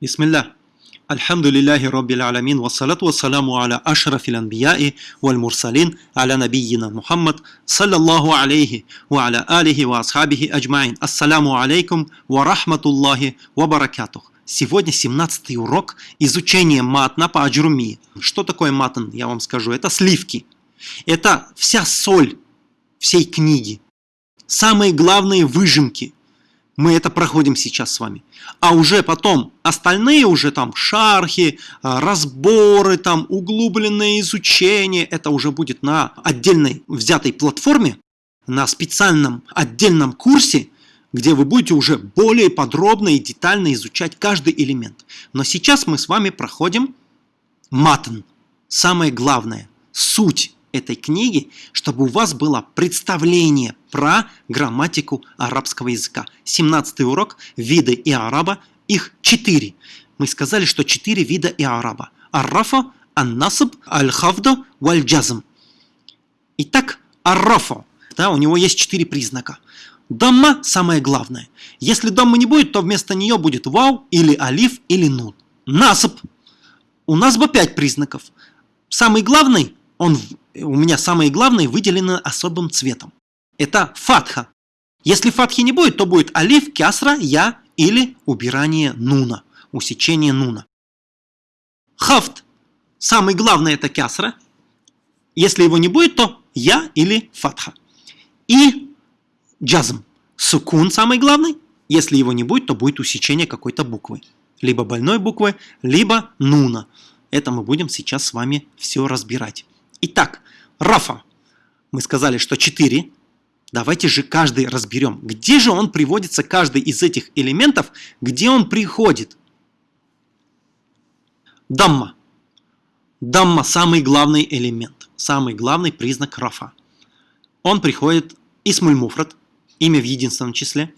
Бисмилля. Альхамдулиллахи Роббил Аламин, вассалату вассаламу аля ашрафил анбияи валь мурсалин, аля набийина Мухаммад, саллаллаху алейхи, ва аля алихи ва асхабихи аджмаин. Ассаламу алейкум ва рахматуллахи ва баракатух. Сегодня 17 урок изучения матна по аджруми. Ну, что такое матн, я вам скажу, это сливки. Это вся соль всей книги. Самые главные выжимки – мы это проходим сейчас с вами. А уже потом остальные уже там шархи, а, разборы, там углубленное изучение, это уже будет на отдельной взятой платформе, на специальном отдельном курсе, где вы будете уже более подробно и детально изучать каждый элемент. Но сейчас мы с вами проходим матн, самое главное, суть этой книги, чтобы у вас было представление про грамматику арабского языка. 17 урок «Виды и араба». Их четыре. Мы сказали, что четыре вида и араба. Аррафа, ан-насаб, аль-хавда, валь-джазм. Итак, аррафа. Да, у него есть четыре признака. Дамма – самое главное. Если даммы не будет, то вместо нее будет вау, или алиф, или нун. Насаб. У нас бы пять признаков. Самый главный, он у меня самые главные выделены особым цветом. Это фатха. Если фатхи не будет, то будет алиф, кясра, я или убирание нуна, усечение нуна. Хафт. Самый главный это кясра. Если его не будет, то я или фатха. И джазм. Сукун самый главный. Если его не будет, то будет усечение какой-то буквы. Либо больной буквы, либо нуна. Это мы будем сейчас с вами все разбирать. Итак, Рафа. Мы сказали, что 4. Давайте же каждый разберем. Где же он приводится, каждый из этих элементов, где он приходит? Дамма. Дамма – самый главный элемент, самый главный признак рафа. Он приходит исмуль муфрат, имя в единственном числе.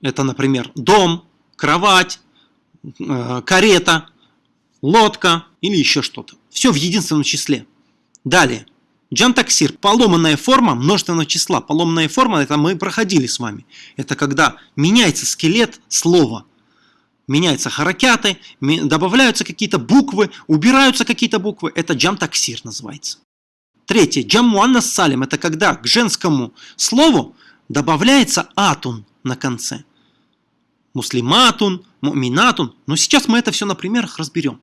Это, например, дом, кровать, э, карета, лодка или еще что-то. Все в единственном числе. Далее. Джантаксир. Поломанная форма множественного числа. Поломанная форма, это мы проходили с вами. Это когда меняется скелет слова. Меняются харакяты, добавляются какие-то буквы, убираются какие-то буквы. Это джамтаксир называется. Третье. Джаммуаннас салим. Это когда к женскому слову добавляется атун на конце. Муслиматун, муминатун. Но сейчас мы это все на примерах разберем.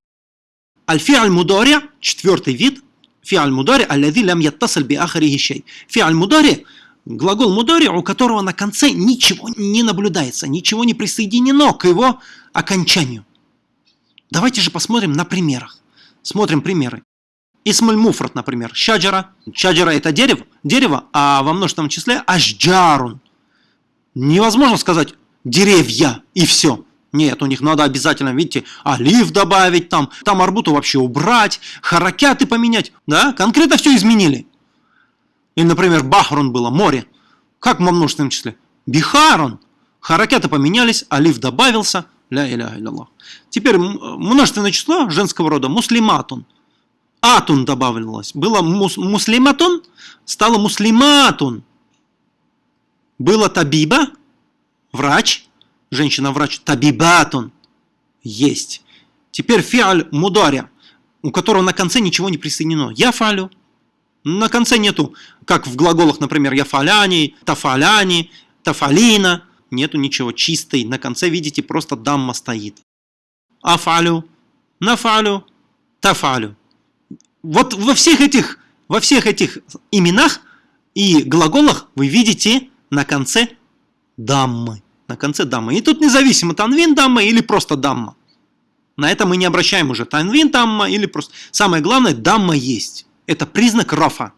Аль-фи'аль мудари, четвертый вид, фи'аль мудари, аллади лям яттасаль би ахарихи шей. Фи'аль мудари, глагол мудари, у которого на конце ничего не наблюдается, ничего не присоединено к его окончанию. Давайте же посмотрим на примерах. Смотрим примеры. Исмаль муфрат, например. Шаджара. Шаджара это дерево, дерево, а во множественном числе ашджарун. Невозможно сказать деревья и все. Нет, у них надо обязательно, видите, олив добавить там, там арбуту вообще убрать, харакяты поменять, да, конкретно все изменили. Или, например, бахрун было, море. Как во множественном числе? Бихарун. Харакяты поменялись, олив добавился, ля иля илля Теперь множественное число женского рода, муслиматун. Атун добавилось. Было мус, муслиматун, стало муслиматун. Было табиба, врач, женщина-врач, табибатун, есть. Теперь фиаль мударя, у которого на конце ничего не присоединено. Я фалю. На конце нету, как в глаголах, например, я фаляни, тафаляни, тафалина. Нету ничего, чистый. На конце, видите, просто дамма стоит. Афалю, нафалю, тафалю. Вот во всех этих, во всех этих именах и глаголах вы видите на конце даммы на конце дамма. И тут независимо, танвин дамма или просто дамма. На это мы не обращаем уже. Танвин дамма или просто... Самое главное, дамма есть. Это признак рафа.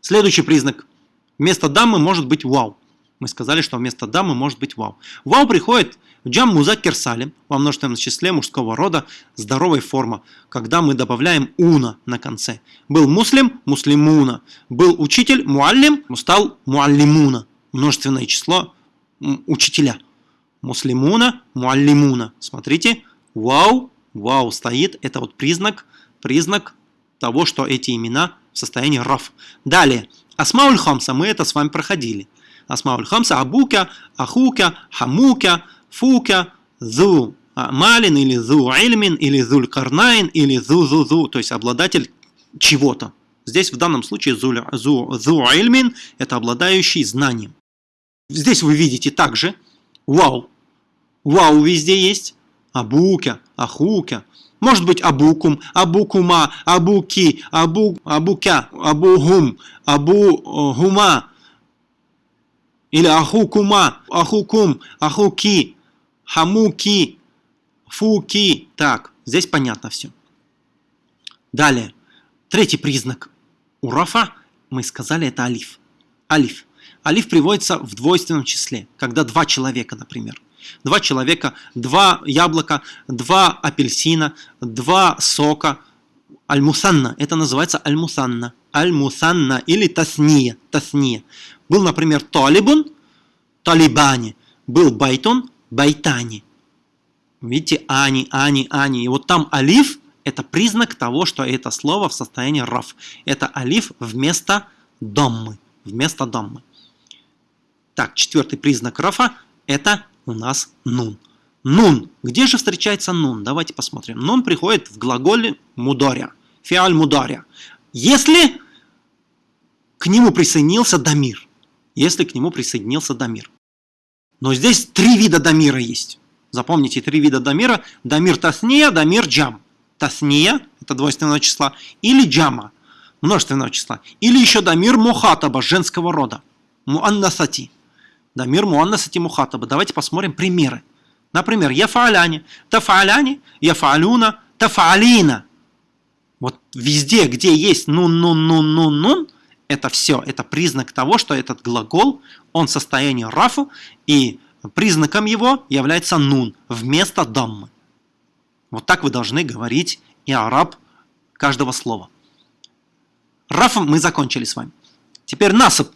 Следующий признак. Вместо даммы может быть вау. Мы сказали, что вместо даммы может быть вау. Вау приходит в джам музакер салим, во множественном числе мужского рода, здоровой форма, когда мы добавляем уна на конце. Был муслим, муслимуна. Был учитель, муаллим, стал муаллимуна. Множественное число учителя. Муслимуна, муаллимуна. Смотрите, вау, вау стоит. Это вот признак, признак того, что эти имена в состоянии раф. Далее, асмауль хамса, мы это с вами проходили. Асмауль хамса, абука, ахука, хамука, фука, зу малин, или зу ильмин, или зуль карнайн, или зу зу зу, то есть обладатель чего-то. Здесь в данном случае зу, зу, зу ильмин – это обладающий знанием. Здесь вы видите также вау. Вау везде есть. Абука, ахука. Может быть абукум, абукума, абуки, абу, абука, абугум, абугума. Или ахукума, ахукум, ахуки, хамуки, фуки. Так, здесь понятно все. Далее. Третий признак у рафа, мы сказали, это алиф. Алиф. Алиф приводится в двойственном числе, когда два человека, например. Два человека, два яблока, два апельсина, два сока. Аль-Мусанна. Это называется Аль-Мусанна. Аль-Мусанна или Тасния. Тасния. Был, например, Талибун, Талибани. Был Байтун, Байтани. Видите, Ани, Ани, Ани. И вот там алиф – это признак того, что это слово в состоянии раф. Это алиф вместо доммы. Вместо доммы. Так, четвертый признак рафа – это у нас нун. Нун. Где же встречается нун? Давайте посмотрим. Нун приходит в глаголе мударя. Фиаль мударя. Если к нему присоединился дамир. Если к нему присоединился дамир. Но здесь три вида дамира есть. Запомните, три вида дамира. Дамир тасния, дамир джам. Тасния – это двойственного числа. Или джама – множественного числа. Или еще дамир мухатаба, женского рода. Муаннасати. Да, мир муаннасати мухатаба. Давайте посмотрим примеры. Например, яфааляни, тафааляни, яфаалюна, тафаалина. Вот везде, где есть нун-нун-нун-нун-нун, это все, это признак того, что этот глагол, он в состоянии рафу, и признаком его является нун вместо даммы. Вот так вы должны говорить и араб каждого слова. Рафом мы закончили с вами. Теперь насып.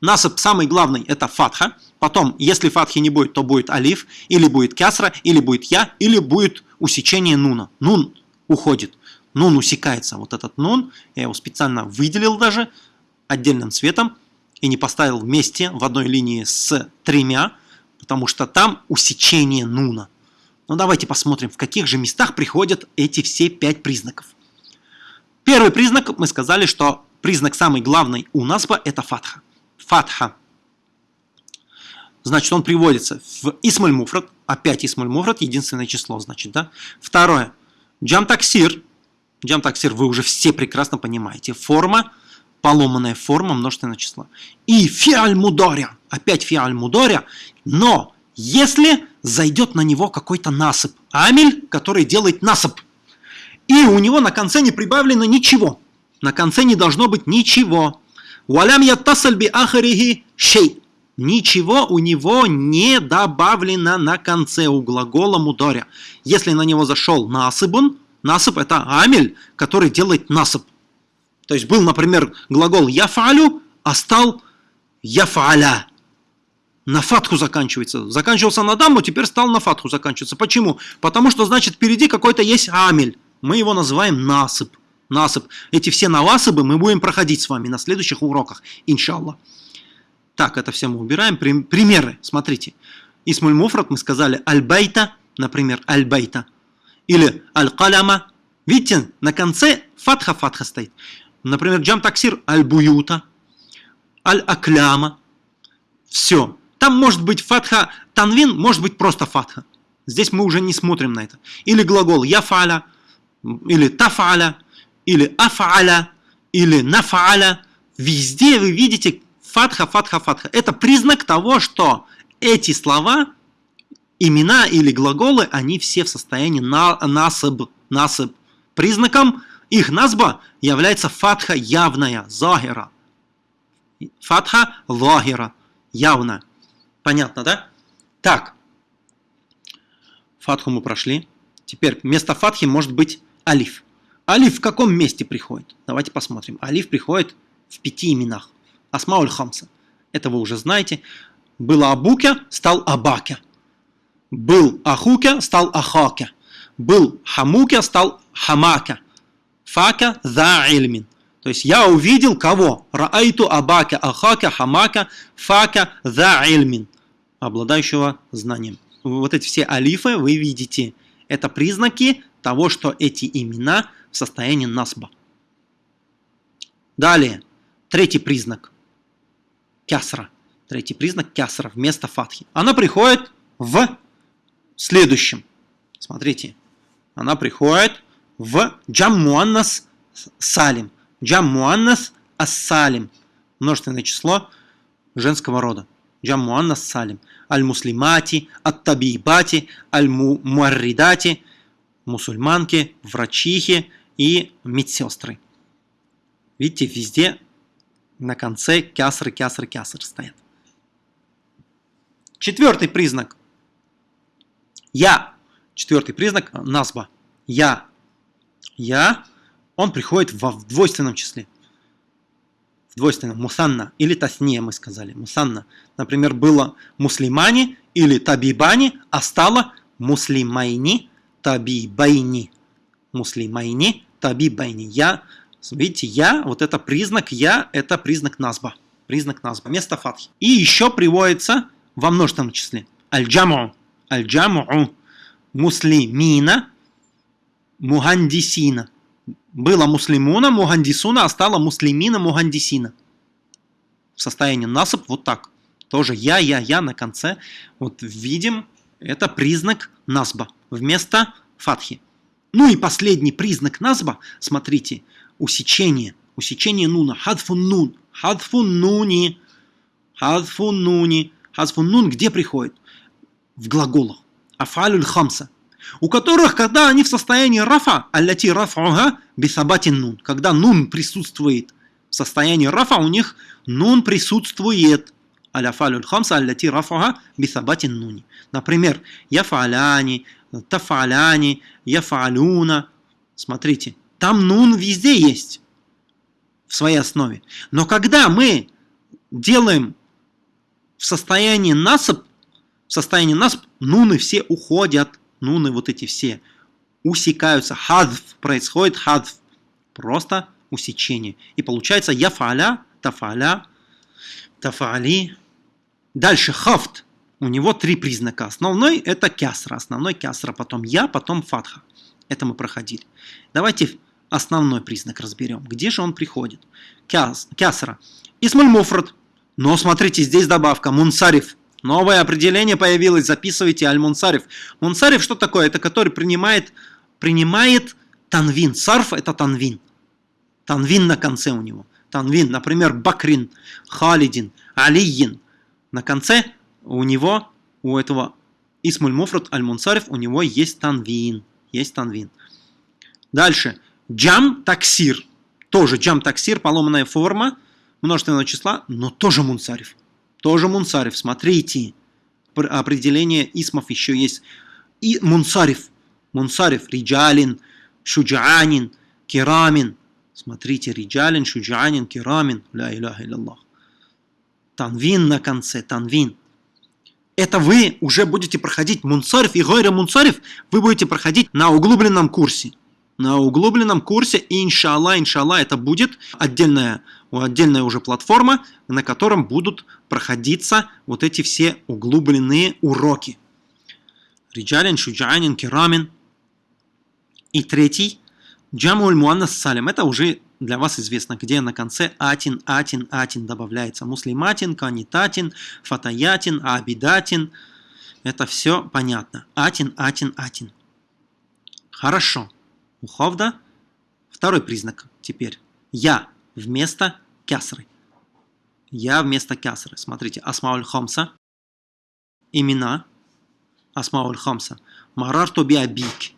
Насып самый главный это фатха. Потом, если фатхи не будет, то будет алиф, или будет кясра, или будет я, или будет усечение нуна. Нун уходит. Нун усекается. Вот этот нун, я его специально выделил даже отдельным цветом и не поставил вместе в одной линии с тремя, потому что там усечение нуна. Но давайте посмотрим, в каких же местах приходят эти все пять признаков. Первый признак, мы сказали, что признак самый главный у насба это фатха фатха. Значит, он приводится в Исмаль Муфрат. Опять Исмаль Муфрат, единственное число, значит, да. Второе. Джам таксир. Джам таксир вы уже все прекрасно понимаете. Форма, поломанная форма множественного числа. И фиаль мударя. Опять фиаль мударя. Но если зайдет на него какой-то насып. Амель, который делает насып. И у него на конце не прибавлено ничего. На конце не должно быть ничего. Валям яттасаль би ахарихи шей. Ничего у него не добавлено на конце у глагола мударя. Если на него зашел насыбун, насып это амель, который делает насып. То есть был, например, глагол яфалю, а стал яфаля. На фатху заканчивается. Заканчивался на дамбу, теперь стал на фатху заканчиваться. Почему? Потому что, значит, впереди какой-то есть амель. Мы его называем насып насып. Эти все навасыбы мы будем проходить с вами на следующих уроках, иншаллах. Так, это все мы убираем. Примеры, смотрите. Исмуль Муфрат мы сказали аль-байта, например, аль-байта. Или аль-каляма. Видите, на конце фатха-фатха стоит. Например, джам таксир аль-буюта, аль-акляма. Все. Там может быть фатха танвин, может быть просто фатха. Здесь мы уже не смотрим на это. Или глагол яфаля, или тафаля, или афаля, или нафаля. Везде вы видите фатха, фатха, фатха. Это признак того, что эти слова, имена или глаголы, они все в состоянии на, насыб, насыб. Признаком их назба является фатха явная, захира. Фатха захира, явно. Понятно, да? Так. Фатху мы прошли. Теперь вместо фатхи может быть алиф. Алиф в каком месте приходит? Давайте посмотрим. Алиф приходит в пяти именах. Асмауль Хамса. Это вы уже знаете. Был Абуке, стал Абаке. Был Ахуке, стал Ахаке. Был Хамуке, стал Хамаке. Фака за ильмин. То есть я увидел кого? Раайту Абаке, Ахаке, Хамаке, Фака за ильмин. Обладающего знанием. вот эти все алифы вы видите. Это признаки того, что эти имена состоянии насба. Далее, третий признак. Кясра. Третий признак кясра вместо фатхи. Она приходит в следующем. Смотрите. Она приходит в джам муаннас салим. Джам муаннас ас-салим. Множественное число женского рода. Джам муаннас салим. Аль-муслимати, ат-табибати, аль-муарридати, мусульманки, врачихи и медсестры. Видите, везде на конце кясры, кясры, кясры стоят. Четвертый признак. Я. Четвертый признак назба. Я. Я. Он приходит в двойственном числе. В двойственном. Мусанна. Или тасния мы сказали. Мусанна. Например, было муслимани или табибани, а стало муслимайни, табибайни. Муслимайни, табибайни. Я. Видите, я, вот это признак я, это признак назба. Признак назба. Место фатхи. И еще приводится во множественном числе. Аль-джаму. Аль-джаму. Муслимина. Мухандисина. Было муслимуна, мухандисуна, а стало муслимина, мухандисина. В состоянии насып вот так. Тоже я, я, я на конце. Вот видим, это признак насба вместо фатхи. Ну и последний признак назба, смотрите, усечение. Усечение нуна. Хадфун нун. Хадфун нуни. Хадфун нуни. Хадфун нун где приходит? В глаголах. Афалюль хамса у которых, когда они в состоянии рафа, аллати рафуга бисабатин нун, когда нун присутствует в состоянии рафа, у них нун присутствует. Аляфалюль хамса аллати рафуга бисабатин нуни. Например, яфаляни, тафаляни, яфалюна. Смотрите, там нун везде есть в своей основе. Но когда мы делаем в состоянии насып, в состоянии насып, нуны все уходят нуны вот эти все усекаются. Хадф происходит хадф. Просто усечение. И получается яфаля, тафаля, тафали. Дальше хафт. У него три признака. Основной это кясра. Основной кясра. Потом я, потом фатха. Это мы проходили. Давайте основной признак разберем. Где же он приходит? Кяс, кясра. Исмаль муфрат. Но смотрите, здесь добавка. Мунсариф. Новое определение появилось, записывайте аль-мунсариф. Мунсариф что такое? Это который принимает, принимает танвин. Сарф это танвин. Танвин на конце у него. Танвин, например, Бакрин, Халидин, Алиин. На конце у него, у этого Исмуль Муфрат Аль-Мунсариф, у него есть танвин. Есть танвин. Дальше. Джам таксир. Тоже джам таксир, поломанная форма множественного числа, но тоже мунсариф. Тоже Мунсариф. Смотрите, определение исмов еще есть. И Мунсариф. Мунсариф. Риджалин, Шуджанин, Керамин. Смотрите, Риджалин, Шуджанин, Керамин. Ля иляха илляллах. Танвин на конце, танвин. Это вы уже будете проходить Мунсариф и Гойра Мунсариф, вы будете проходить на углубленном курсе. На углубленном курсе, иншалла, иншалла, это будет отдельная отдельная уже платформа, на котором будут проходиться вот эти все углубленные уроки. Риджалин, Шуджанин, Керамин. И третий, Джамуль Муаннас Салим. Это уже для вас известно, где на конце атин, атин, атин добавляется. Муслиматин, канитатин, фатаятин, абидатин. Это все понятно. Атин, атин, атин. Хорошо. Уховда. Второй признак теперь. Я вместо кясры. Я вместо кясры. Смотрите, Асмауль Хамса. Имена. Асмауль Хамса. Марарту би абик.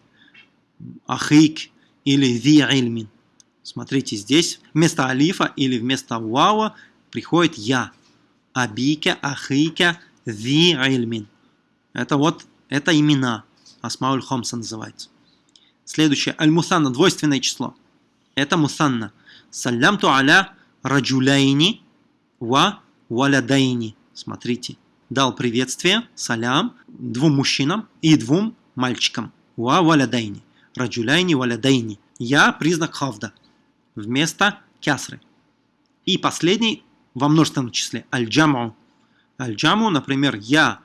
Ахик или ви ильмин. Смотрите, здесь вместо алифа или вместо вава приходит я. Абика, ахика, ви ильмин. Это вот, это имена. Асмауль Хамса называется. Следующее. Аль-Мусанна, двойственное число. Это Мусанна. Салямту аля раджуляйни ва валядайни. Смотрите, дал приветствие, салям, двум мужчинам и двум мальчикам. Ва валядайни. Раджуляйни валядайни. Я признак хавда. Вместо кясры. И последний во множественном числе. Аль-джаму. Аль-джаму, например, я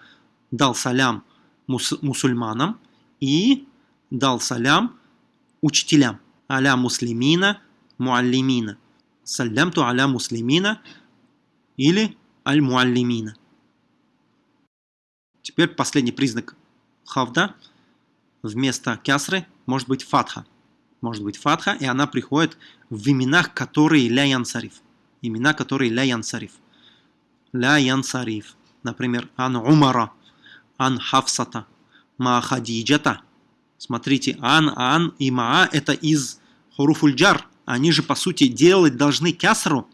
дал салям мус мусульманам и дал салям учителям. Аля муслимина, муаллимина. Салямту аля муслимина или аль-муаллимина. Теперь последний признак хавда. Вместо кясры может быть фатха. Может быть фатха, и она приходит в именах, которые ля янсариф. Имена, которые ля янсариф. Ля янсариф. Например, ан умара, ан хавсата, ма хадиджата. Смотрите, ан, ан и маа это из хуруфульджар. Они же, по сути, делать должны кясру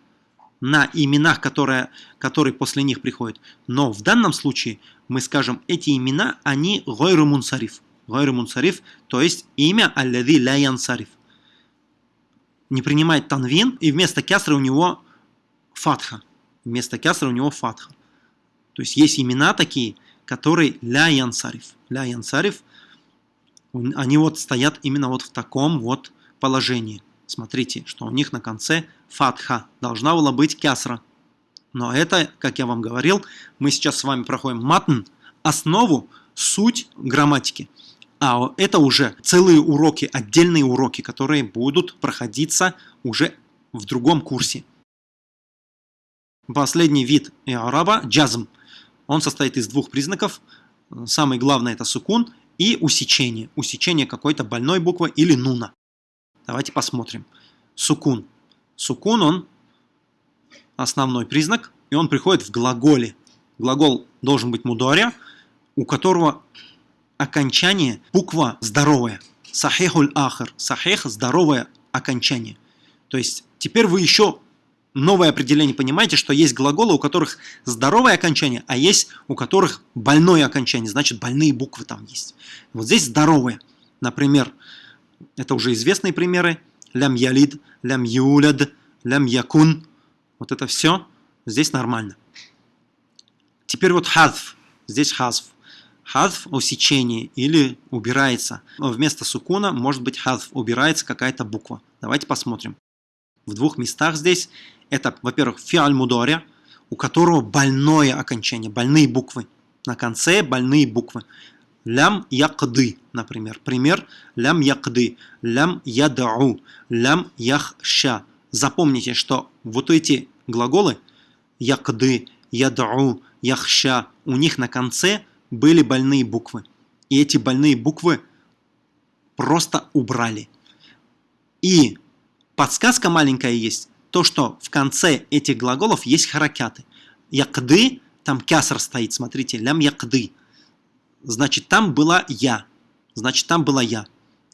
на именах, которые, которые после них приходят. Но в данном случае мы скажем, эти имена, они гойру мунсариф. Гойру мунсариф, то есть имя аллади ля янсариф. Не принимает танвин, и вместо кясры у него фатха. Вместо кясры у него фатха. То есть есть имена такие, которые ля янсариф. Ля янсариф, они вот стоят именно вот в таком вот положении. Смотрите, что у них на конце фатха. Должна была быть кясра. Но это, как я вам говорил, мы сейчас с вами проходим матн, основу, суть грамматики. А это уже целые уроки, отдельные уроки, которые будут проходиться уже в другом курсе. Последний вид араба – джазм. Он состоит из двух признаков. Самый главный – это сукун и усечение. Усечение какой-то больной буквы или нуна. Давайте посмотрим. Сукун. Сукун, он основной признак, и он приходит в глаголе. Глагол должен быть мудоря, у которого окончание буква здоровая. Сахихуль ахар. Сахих – здоровое окончание. То есть теперь вы еще новое определение понимаете, что есть глаголы, у которых здоровое окончание, а есть у которых больное окончание. Значит, больные буквы там есть. Вот здесь здоровые. Например, это уже известные примеры. Лям ялид, лям юляд, лям якун. Вот это все здесь нормально. Теперь вот хазф. Здесь хазф. Хазф – усечение или убирается. Вместо сукуна может быть хазф, убирается какая-то буква. Давайте посмотрим. В двух местах здесь это, во-первых, фиаль мудоря, у которого больное окончание, больные буквы. На конце больные буквы. Лям якды, например. Пример. Лям якды. Лям ядау. Лям яхша. Запомните, что вот эти глаголы якды, ядау, яхша, у них на конце были больные буквы. И эти больные буквы просто убрали. И подсказка маленькая есть. То, что в конце этих глаголов есть харакяты. Якды, там кяср стоит, смотрите, лям якды значит там была я. Значит там была я.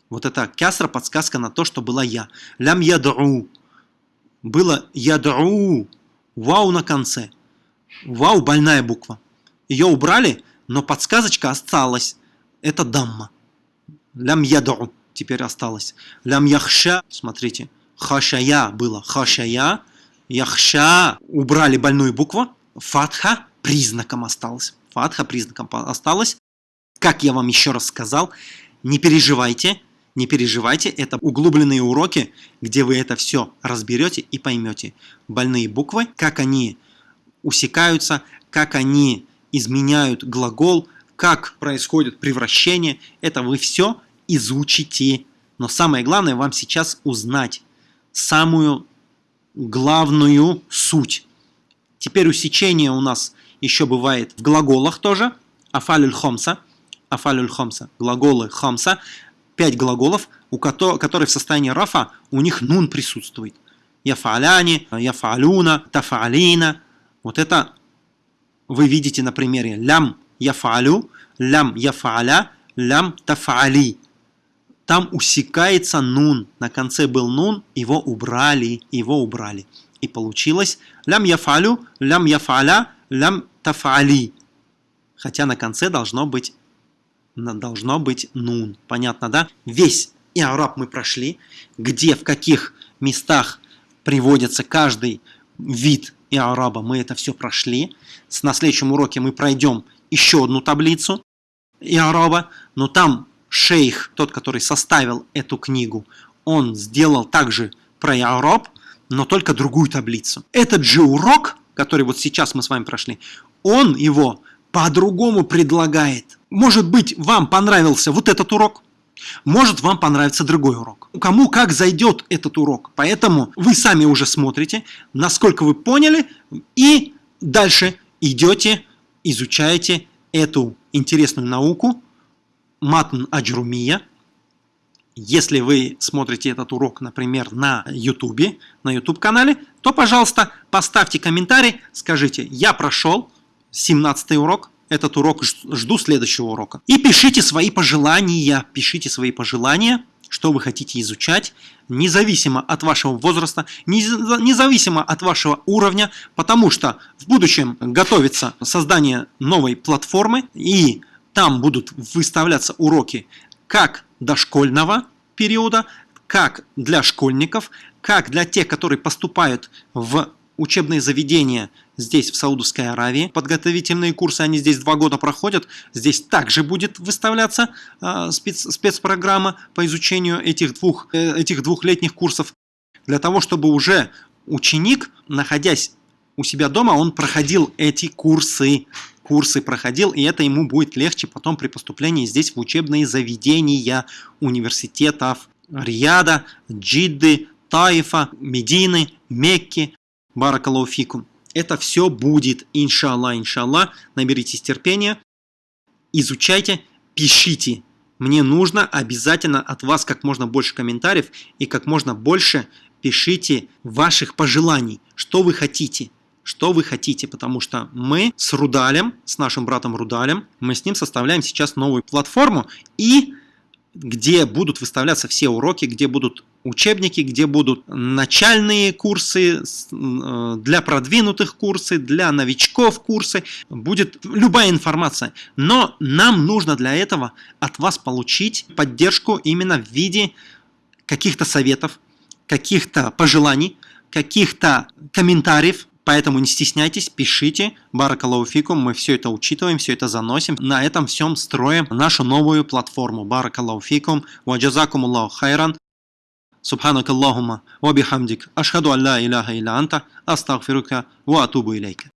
Вот это кясра подсказка на то, что была я. Лям ядру. Было ядру. Вау на конце. Вау больная буква. Ее убрали, но подсказочка осталась. Это дамма. Лям ядру теперь осталось. Лям яхша, смотрите, хашая было. Хашая, яхша. Убрали больную букву. Фатха признаком осталось. Фатха признаком осталось. Как я вам еще раз сказал, не переживайте, не переживайте, это углубленные уроки, где вы это все разберете и поймете. Больные буквы, как они усекаются, как они изменяют глагол, как происходит превращение, это вы все изучите. Но самое главное вам сейчас узнать самую главную суть. Теперь усечение у нас еще бывает в глаголах тоже. Афалюль хомса – афалюль хамса, глаголы хамса, пять глаголов, у которых, которые в состоянии рафа, у них нун присутствует. Яфаляни, яфалюна, тафалина. Вот это вы видите на примере лям яфалю, лям яфаля, лям тафали. Там усекается нун. На конце был нун, его убрали, его убрали. И получилось лям яфалю, лям яфаля, лям тафали. Хотя на конце должно быть должно быть нун. Понятно, да? Весь иараб мы прошли, где, в каких местах приводится каждый вид иараба, мы это все прошли. На следующем уроке мы пройдем еще одну таблицу иараба, но там шейх, тот, который составил эту книгу, он сделал также про иараб, но только другую таблицу. Этот же урок, который вот сейчас мы с вами прошли, он его по-другому предлагает – Может быть, вам понравился вот этот урок, может вам понравится другой урок. Кому как зайдет этот урок. Поэтому вы сами уже смотрите, насколько вы поняли, и дальше идете, изучаете эту интересную науку, матн аджрумия. Если вы смотрите этот урок, например, на YouTube, на YouTube канале, то, пожалуйста, поставьте комментарий, скажите, я прошел 17 урок, этот урок, жду следующего урока. И пишите свои пожелания, пишите свои пожелания, что вы хотите изучать, независимо от вашего возраста, независимо от вашего уровня, потому что в будущем готовится создание новой платформы, и там будут выставляться уроки как дошкольного периода, как для школьников, как для тех, которые поступают в учебные заведения здесь, в Саудовской Аравии. Подготовительные курсы, они здесь два года проходят. Здесь также будет выставляться э, спец, спецпрограмма по изучению этих двух, э, этих двухлетних курсов. Для того, чтобы уже ученик, находясь у себя дома, он проходил эти курсы. Курсы проходил, и это ему будет легче потом при поступлении здесь в учебные заведения университетов Рияда, Джидды, Таифа, Медины, Мекки, Баракалауфикум. Это все будет, иншалла, иншалла. Наберитесь терпения, изучайте, пишите. Мне нужно обязательно от вас как можно больше комментариев и как можно больше пишите ваших пожеланий, что вы хотите. Что вы хотите, потому что мы с Рудалем, с нашим братом Рудалем, мы с ним составляем сейчас новую платформу и где будут выставляться все уроки, где будут учебники, где будут начальные курсы, э, для продвинутых курсы, для новичков курсы, будет любая информация. Но нам нужно для этого от вас получить поддержку именно в виде каких-то советов, каких-то пожеланий, каких-то комментариев, Поэтому не стесняйтесь, пишите. Баракалауфикум, мы все это учитываем, все это заносим. На этом всем строим нашу новую платформу. Баракалауфикум, ваджазакум Аллаху хайран. سبحانك اللهم وبحمدك أشهد أن لا إله إلا أنت أستغفرك وأتوب إليك.